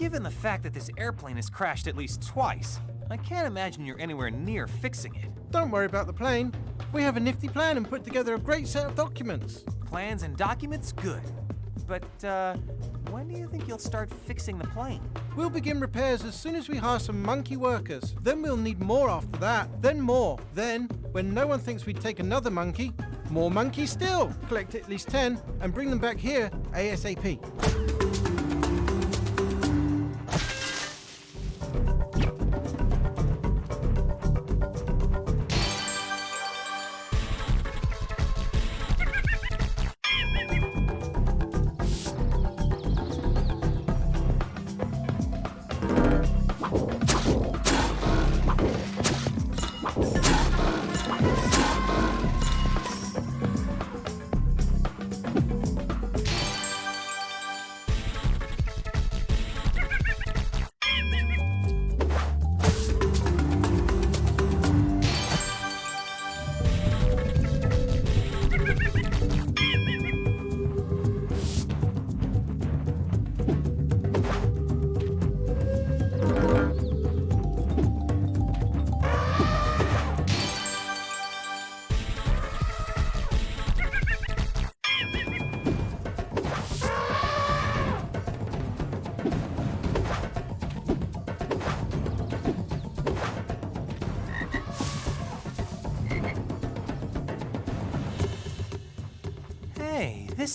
Given the fact that this airplane has crashed at least twice, I can't imagine you're anywhere near fixing it. Don't worry about the plane. We have a nifty plan and put together a great set of documents. Plans and documents, good. But, uh, when do you think you'll start fixing the plane? We'll begin repairs as soon as we hire some monkey workers. Then we'll need more after that. Then more. Then, when no one thinks we'd take another monkey, more monkeys still. Collect at least 10 and bring them back here ASAP.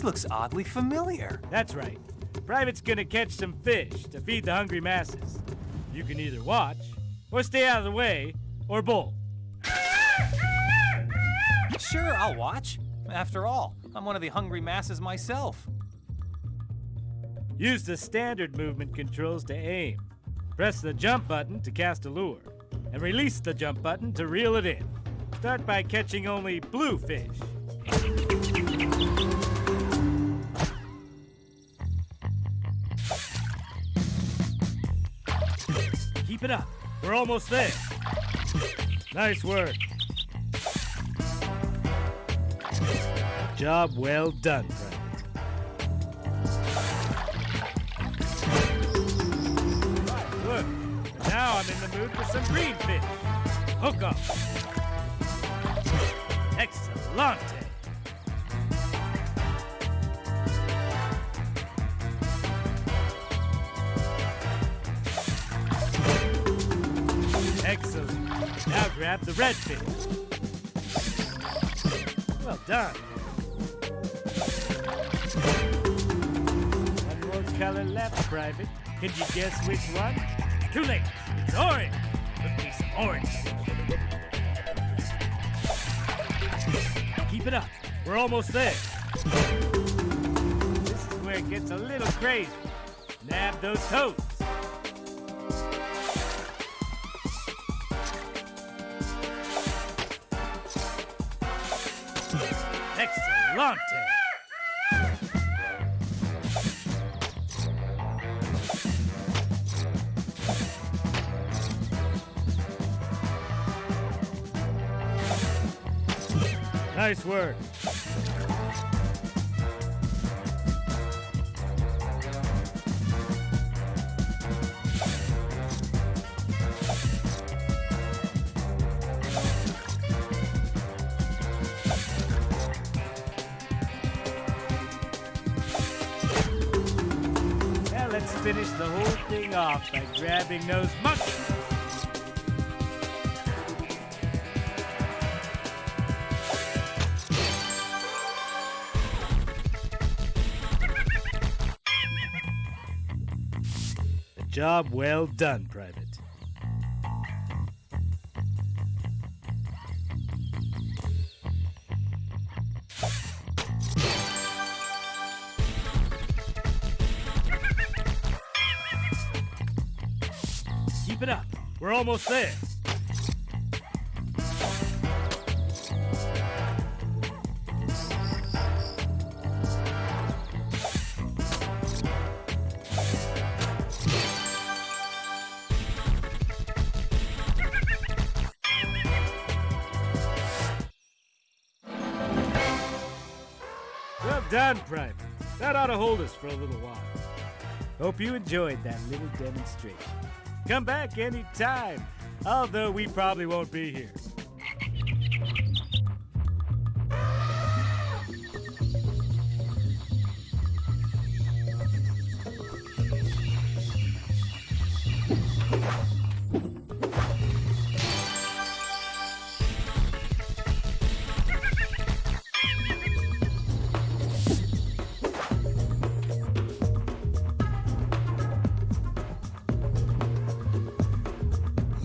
Looks oddly familiar. That's right. Private's gonna catch some fish to feed the hungry masses. You can either watch, or stay out of the way, or both. Sure, I'll watch. After all, I'm one of the hungry masses myself. Use the standard movement controls to aim. Press the jump button to cast a lure, and release the jump button to reel it in. Start by catching only blue fish. It up. We're almost there. Nice work. Job well done. Right, good. Now I'm in the mood for some green fish. Hook up. Excellente. Excellent. Now grab the red fish. Well done. One more color left, Private. Can you guess which one? Too late. It's orange. Look me some orange. Keep it up. We're almost there. This is where it gets a little crazy. Nab those toes. Nice work. Now let's finish the whole thing off by grabbing those job well done, Private. Keep it up. We're almost there. us for a little while. Hope you enjoyed that little demonstration. Come back anytime, although we probably won't be here.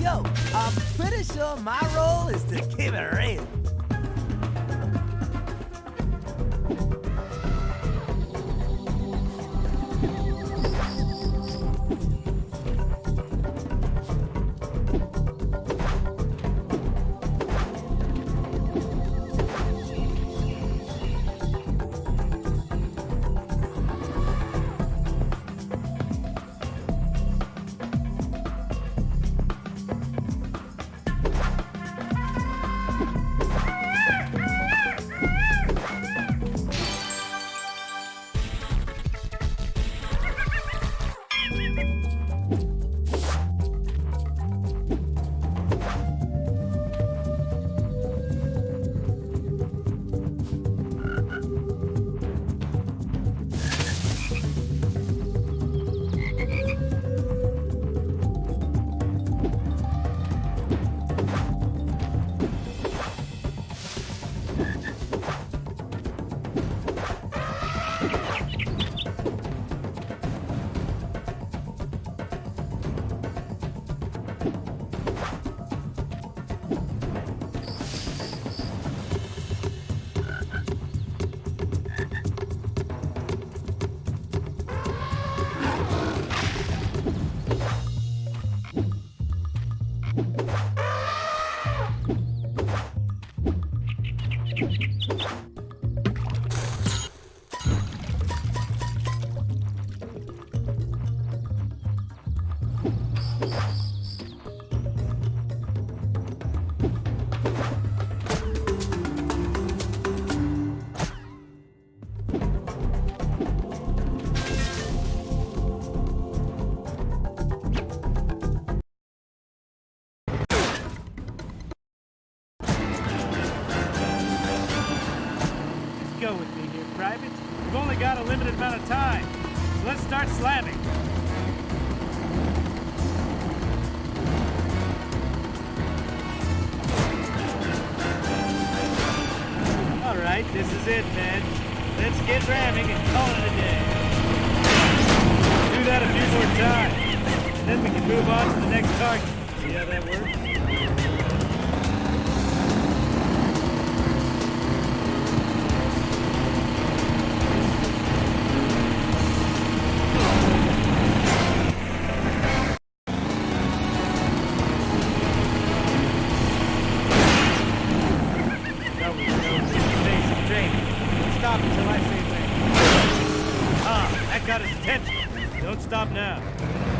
Yo, I'm pretty sure my role is to keep it real. Slavic. got his attention. Don't stop now.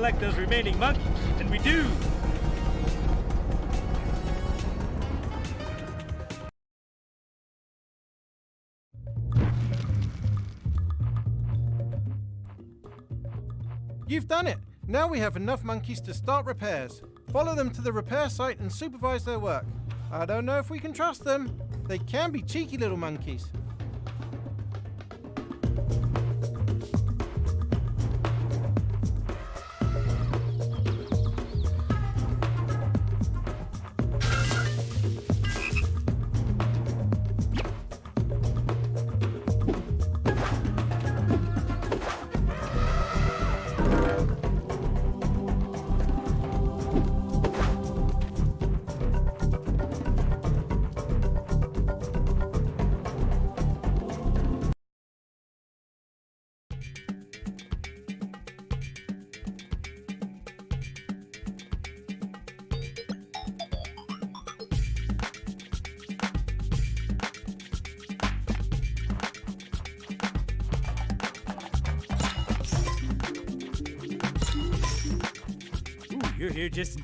Collect those remaining monkeys. And we do. You've done it! Now we have enough monkeys to start repairs. Follow them to the repair site and supervise their work. I don't know if we can trust them. They can be cheeky little monkeys.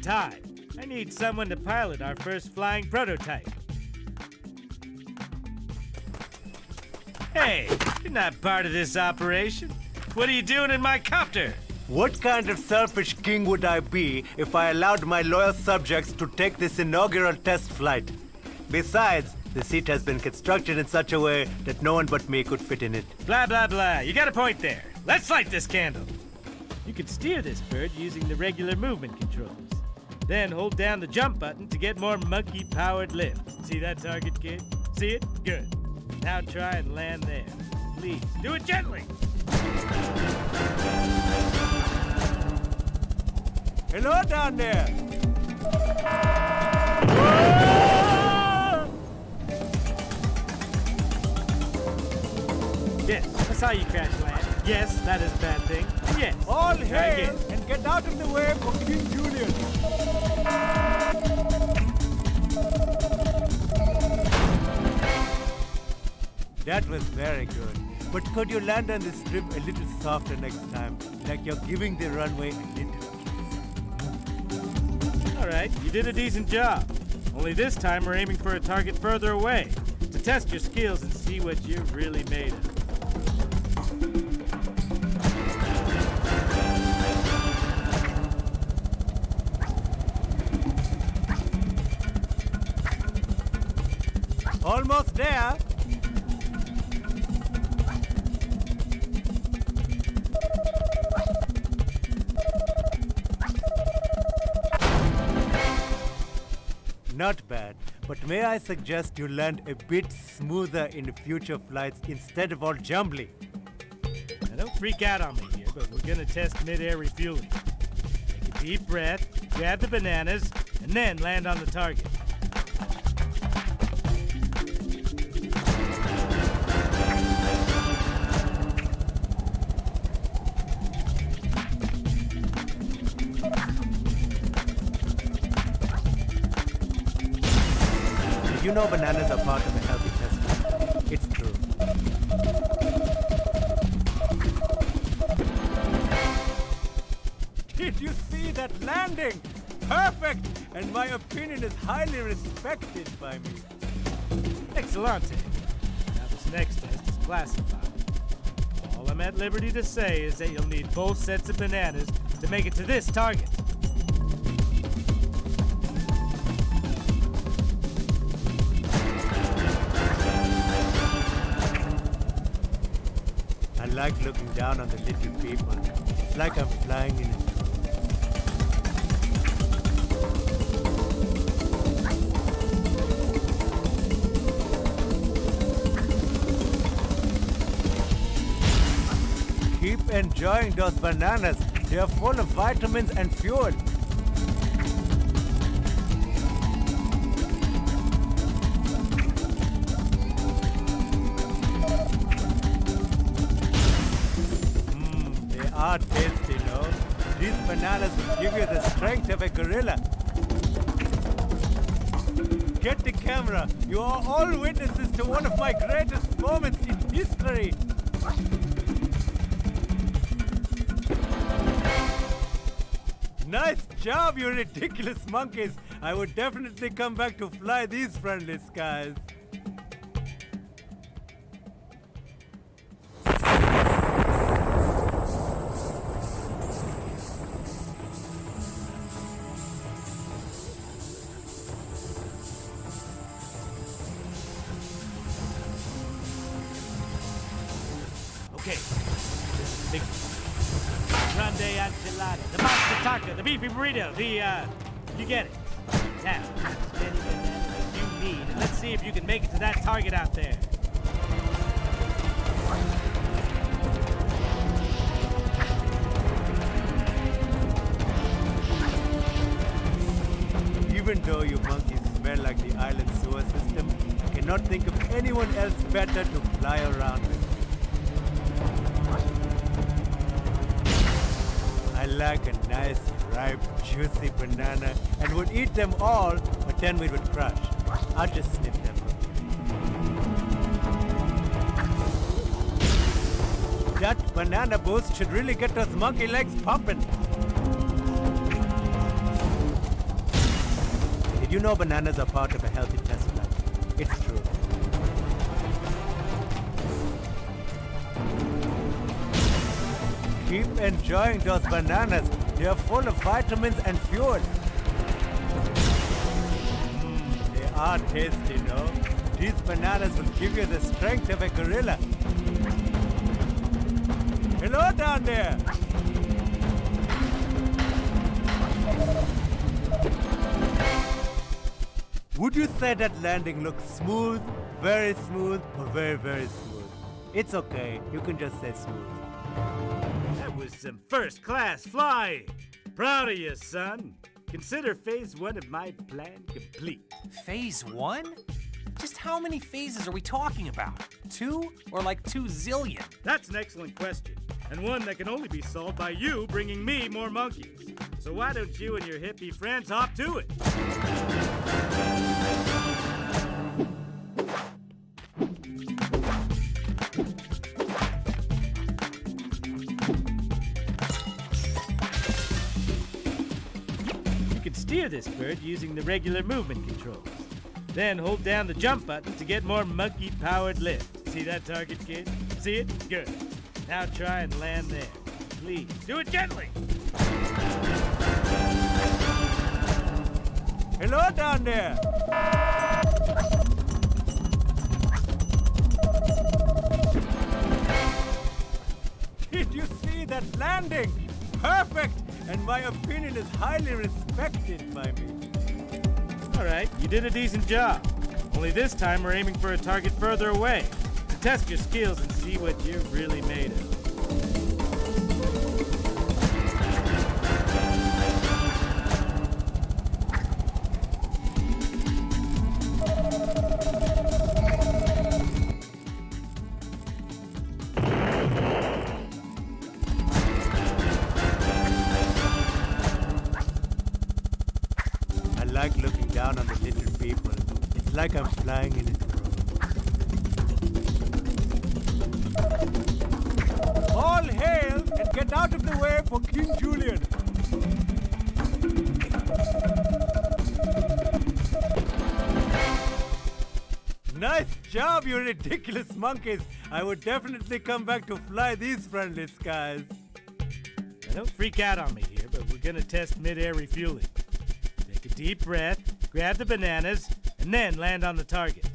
I need someone to pilot our first flying prototype. Hey, you're not part of this operation. What are you doing in my copter? What kind of selfish king would I be if I allowed my loyal subjects to take this inaugural test flight? Besides, the seat has been constructed in such a way that no one but me could fit in it. Blah, blah, blah. You got a point there. Let's light this candle. You can steer this bird using the regular movement controls. Then hold down the jump button to get more monkey-powered lift. See that target, kid? See it? Good. Now try and land there. Please, do it gently. Hello down there! Yes, I saw you crash land. Yes, that is a bad thing. Yes. All hail and get out of the way for King Julien! That was very good. But could you land on the strip a little softer next time? Like you're giving the runway a little kiss. All right, you did a decent job. Only this time we're aiming for a target further away to test your skills and see what you're really made of. There. Not bad, but may I suggest you land a bit smoother in future flights instead of all jumbly? Now don't freak out on me here, but we're gonna test mid-air refueling. Take a deep breath, grab the bananas, and then land on the target. Know bananas are part of a healthy test? It's true. Did you see that landing? Perfect! And my opinion is highly respected by me. Excellente. Now this next test is classified. All I'm at liberty to say is that you'll need both sets of bananas to make it to this target. Like looking down on the little people. It's like I'm flying in a. Keep enjoying those bananas. They are full of vitamins and fuel. These bananas will give you the strength of a gorilla. Get the camera. You are all witnesses to one of my greatest moments in history. Nice job, you ridiculous monkeys. I would definitely come back to fly these friendly skies. Burrito, the uh, you get it. Now, you need, and let's see if you can make it to that target out there. Even though you monkeys smell like the island sewer system, I cannot think of anyone else better to fly around with. I like a nice, ripe, juicy banana and would eat them all, but then we would crush. I'll just snip them. That banana boost should really get those monkey legs pumping. Did you know bananas are part of a healthy test plan? It's true. Keep enjoying those bananas. Are full of vitamins and fuel. Mm, they are tasty, no? These bananas will give you the strength of a gorilla. Hello down there. Would you say that landing looks smooth, very smooth, or very, very smooth? It's okay. You can just say smooth. Was some first class flying. Proud of you, son. Consider phase one of my plan complete. Phase one? Just how many phases are we talking about? Two or like two zillion? That's an excellent question, and one that can only be solved by you bringing me more monkeys. So why don't you and your hippie friends hop to it? Steer this bird using the regular movement controls. Then hold down the jump button to get more monkey powered lift. See that target, kid? See it? Good. Now try and land there. Please, do it gently. Hello down there. Did you see that landing? Perfect! And my opinion is highly respected by me. All right, you did a decent job. Only this time we're aiming for a target further away to test your skills and see what you're really made of. Job, you ridiculous monkeys. I would definitely come back to fly these friendly skies. Don't freak out on me here, but we're gonna test mid-air refueling. Take a deep breath, grab the bananas, and then land on the target.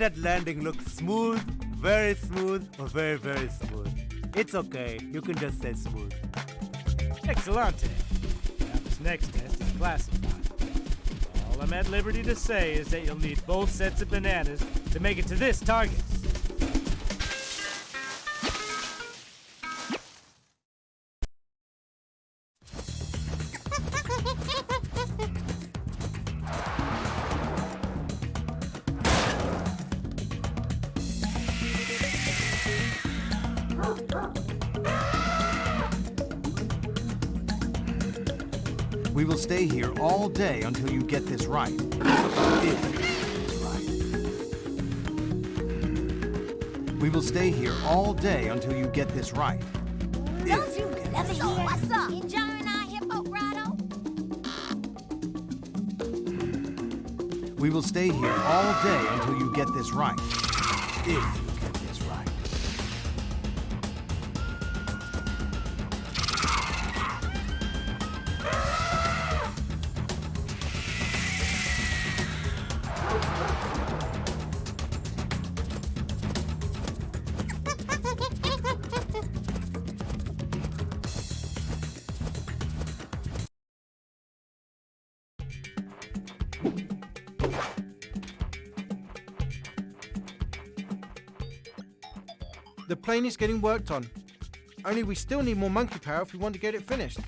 That landing looks smooth, very smooth, or very, very smooth? It's okay. You can just say smooth. Excellente. Now this next test is classified. All I'm at liberty to say is that you'll need both sets of bananas to make it to this target. We will stay here all day until you get this right. If this right. We will stay here all day until you get this right. If you get Never hear what's up? Enjoying our hippo grotto? We will stay here all day until you get this right. If plane is getting worked on. Only we still need more monkey power if we want to get it finished.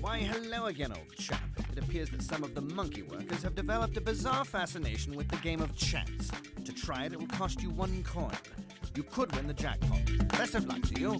Why, hello again, old chap. It appears that some of the monkey workers have developed a bizarre fascination with the game of chance. To try it, it will cost you one coin. You could win the jackpot. Best of luck to you.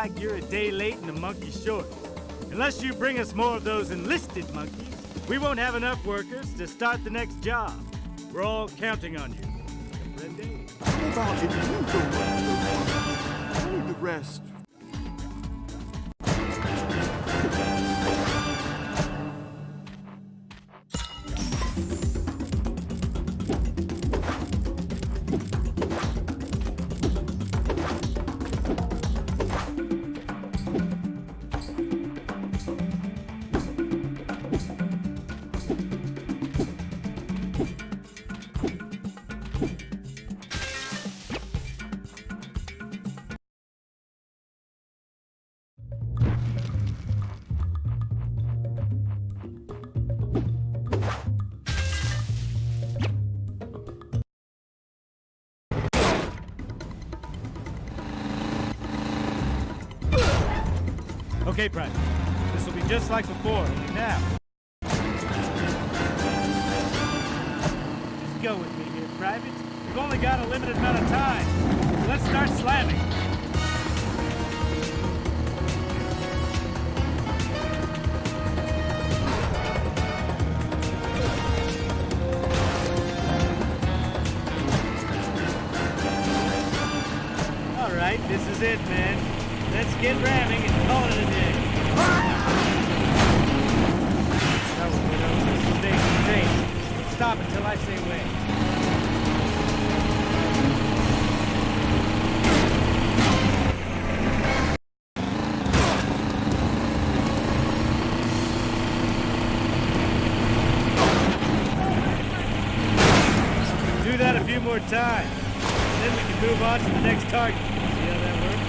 Like you're a day late and a monkey short. Unless you bring us more of those enlisted monkeys, we won't have enough workers to start the next job. We're all counting on you. How about if you go I need the rest. Okay, Private. This will be just like before. Now. Just go with me here, Private. We've only got a limited amount of time. Let's start slamming. All right, this is it, man. Let's get ramming and call it a day. On to the next target. See how that works?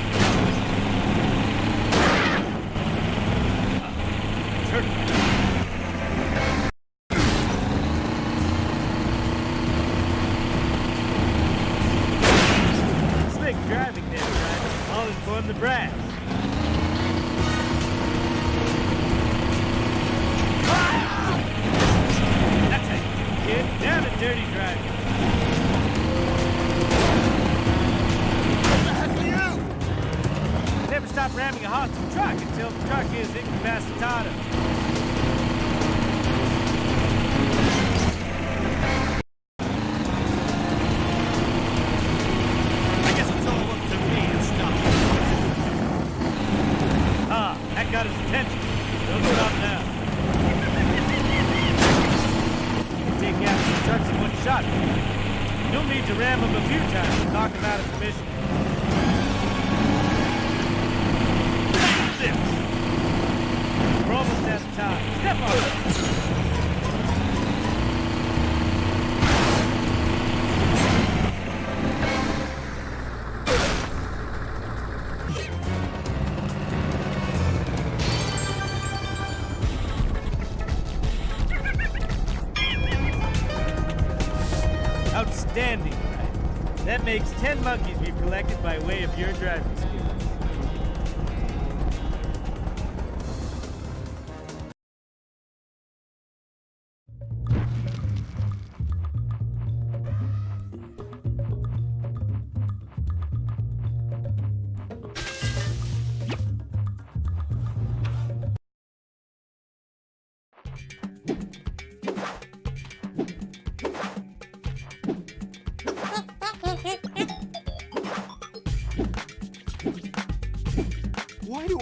Slick driving there, Private. I'll inform the brass. 10 monkeys we've collected by way of your driving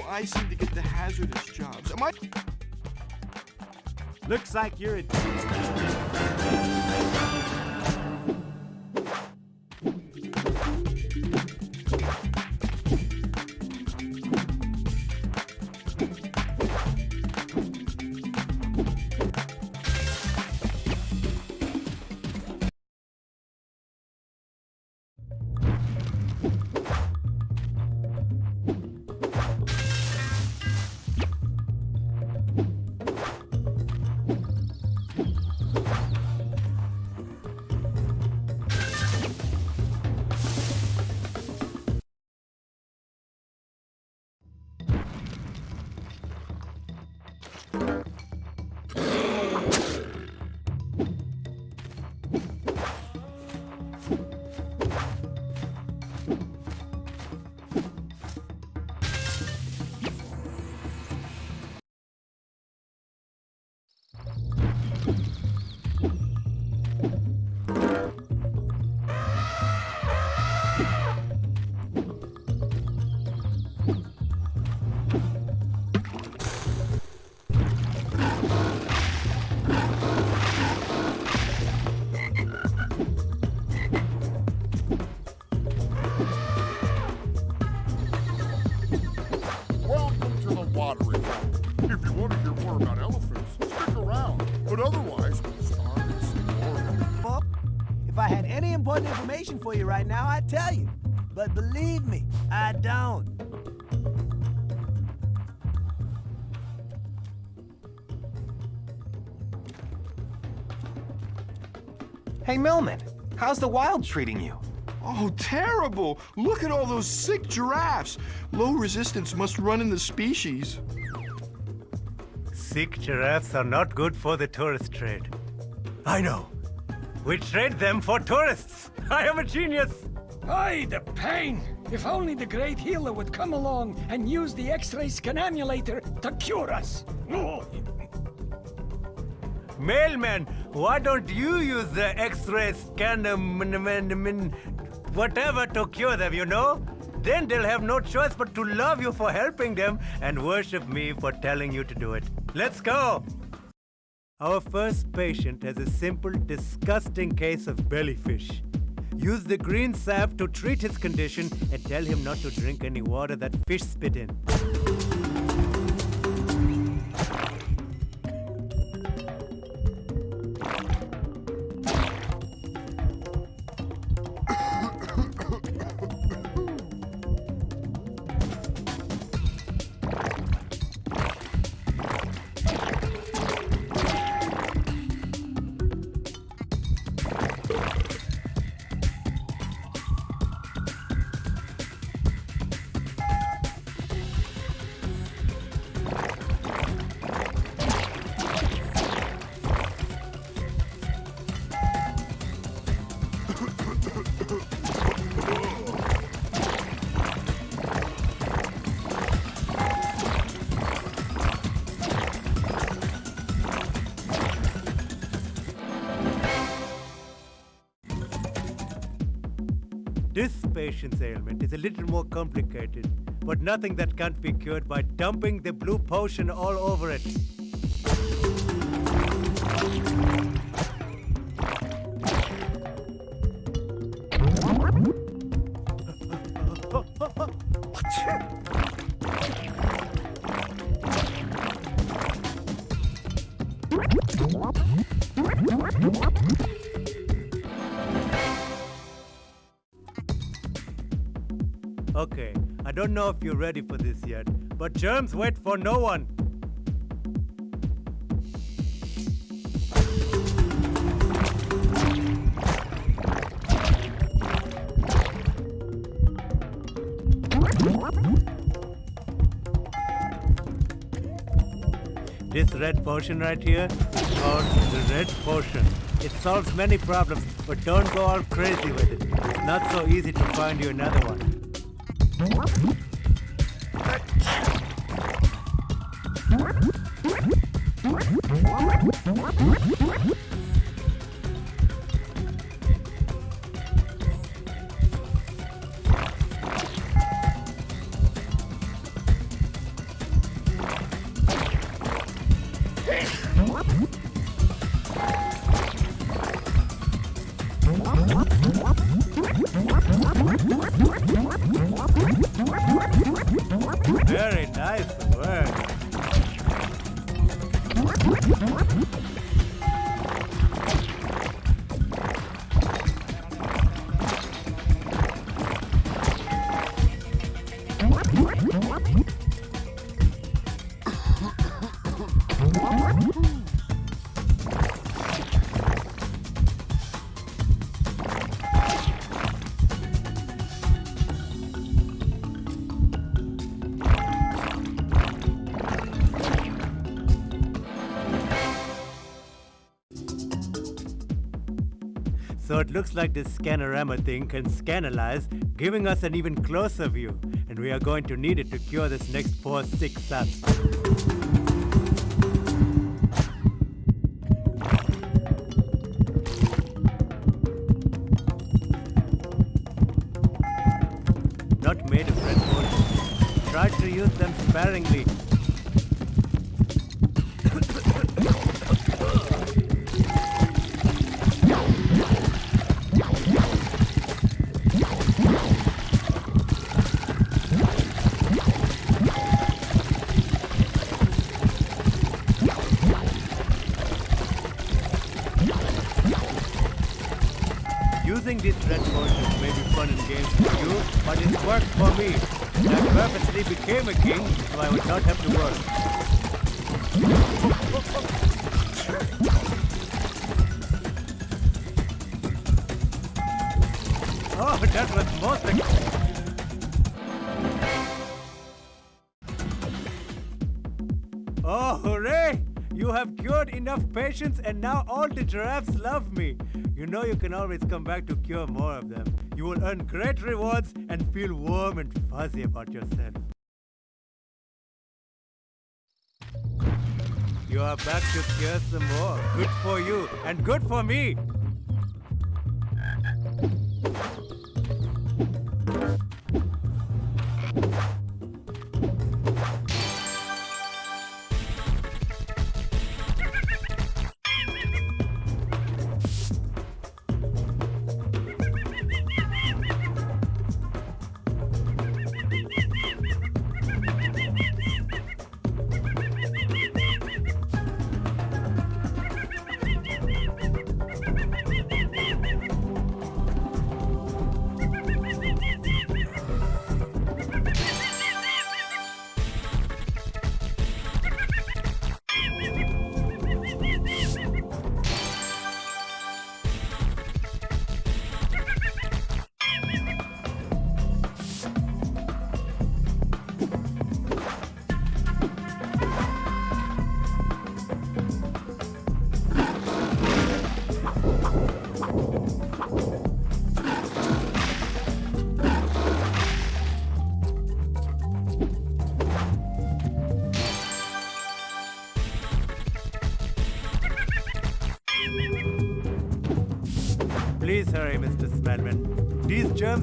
I seem to get the hazardous jobs? Am I? Looks like you're a. important information for you right now, I'd tell you. But believe me, I don't. Hey, Melman, how's the wild treating you? Oh, terrible! Look at all those sick giraffes. Low resistance must run in the species. Sick giraffes are not good for the tourist trade. I know. We trade them for tourists. I am a genius. Aye, the pain! If only the great healer would come along and use the X-ray scanamulator to cure us. Oh. Mailman, why don't you use the X-ray scanner, whatever, to cure them, you know? Then they'll have no choice but to love you for helping them and worship me for telling you to do it. Let's go! Our first patient has a simple, disgusting case of bellyfish. Use the green sap to treat his condition and tell him not to drink any water that fish spit in. Ailment is a little more complicated, but nothing that can't be cured by dumping the blue potion all over it. Don't know if you're ready for this yet, but germs wait for no one. This red potion right here is called the red potion. It solves many problems, but don't go all crazy with it. It's not so easy to find you another one. Uh-huh. Looks like this scanorama thing can scanalize, giving us an even closer view. And we are going to need it to cure this next poor sick you, but it worked for me. I purposely became a king so I would not have to work. Oh, that was most ex- cured enough patients and now all the giraffes love me. You know you can always come back to cure more of them. You will earn great rewards and feel warm and fuzzy about yourself. You are back to cure some more. Good for you and good for me.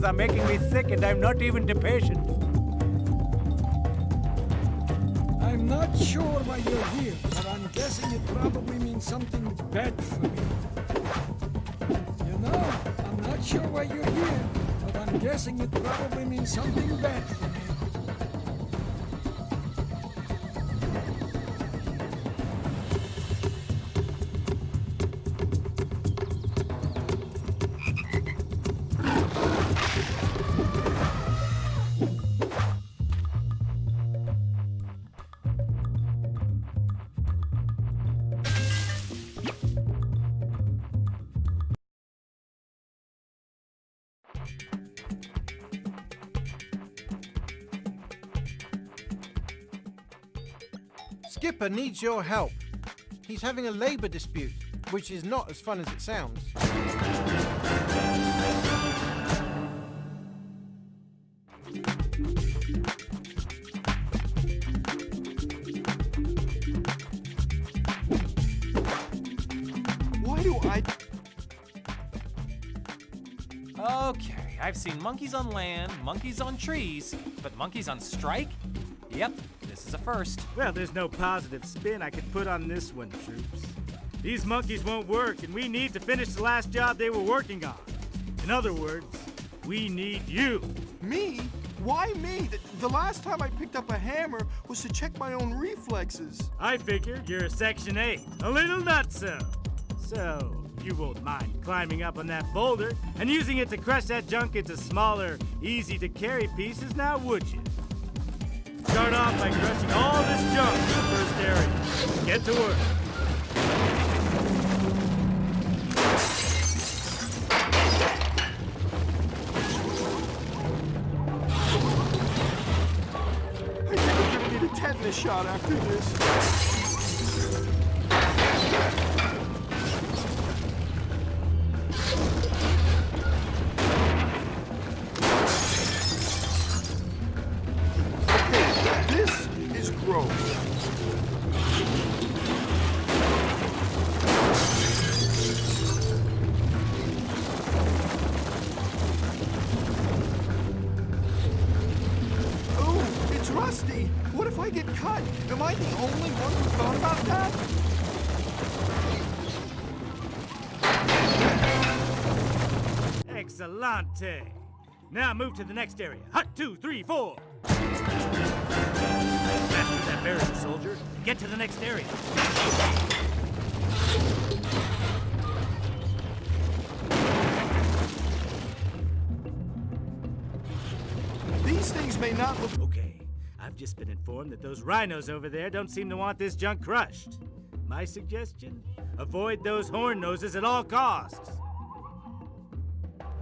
Are making me sick and I'm not even the patient. I'm not sure why you're here, but I'm guessing it probably means something bad for me. You know, I'm not sure why you're here, but I'm guessing it probably means something bad Skipper needs your help. He's having a labor dispute, which is not as fun as it sounds. Why do I... Okay, I've seen monkeys on land, monkeys on trees, but monkeys on strike? Yep, this is a first. Well, there's no positive spin I could put on this one, troops. These monkeys won't work, and we need to finish the last job they were working on. In other words, we need you. Me? Why me? The, the last time I picked up a hammer was to check my own reflexes. I figured you're a Section 8, a little nutso. So, you won't mind climbing up on that boulder and using it to crush that junk into smaller, easy to carry pieces now, would you? Start off by crushing all this junk in the first area. Get to work. I think I'm gonna need a tetanus shot after this. Excellente. Now move to the next area. Hut two, three, four. Master that barrier, soldier. Get to the next area. These things may not look. Okay, I've just been informed that those rhinos over there don't seem to want this junk crushed. My suggestion? Avoid those horn noses at all costs.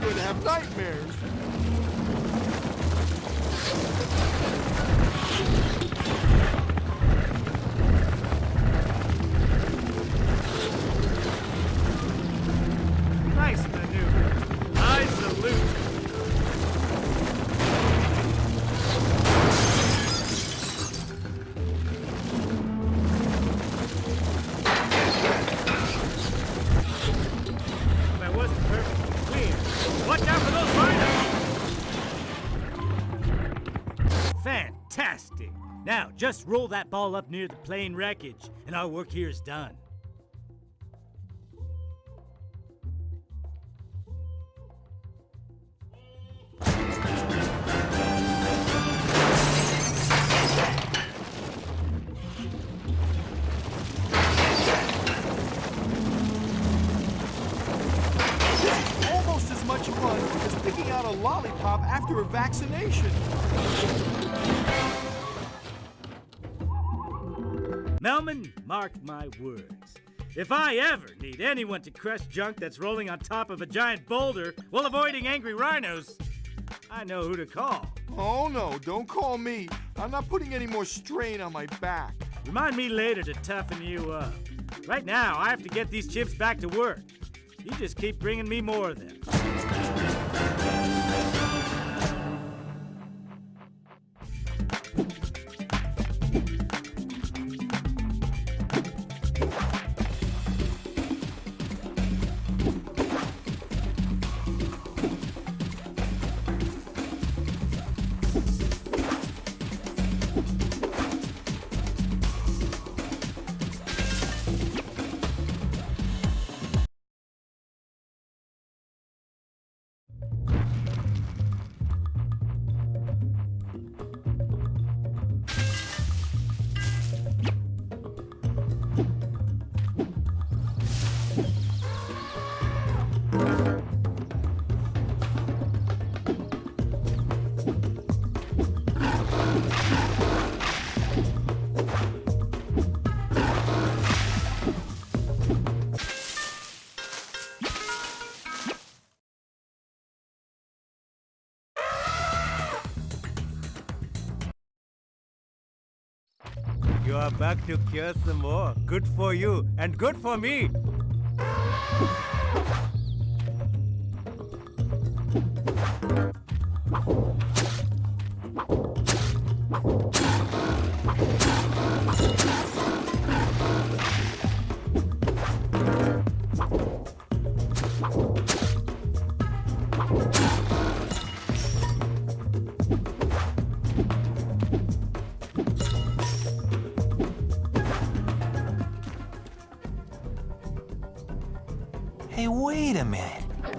going to have nightmares. Fantastic! Now, just roll that ball up near the plane wreckage, and our work here is done. Almost as much fun as picking out a lollipop after a vaccination. Mark my words. If I ever need anyone to crush junk that's rolling on top of a giant boulder while avoiding angry rhinos, I know who to call. Oh no, don't call me. I'm not putting any more strain on my back. Remind me later to toughen you up. Right now, I have to get these chips back to work. You just keep bringing me more of them. You are back to cure some more. Good for you, and good for me.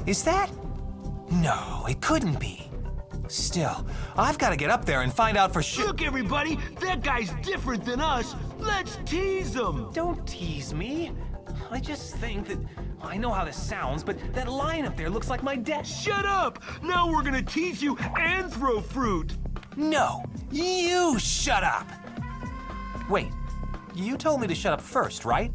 Is that? No, it couldn't be. Still, I've got to get up there and find out for sure. Look, everybody, that guy's different than us. Let's tease him. Don't tease me. I just think that I know how this sounds, but that line up there looks like my dad. Shut up! Now we're gonna tease you and throw fruit. No, you shut up. Wait, you told me to shut up first, right?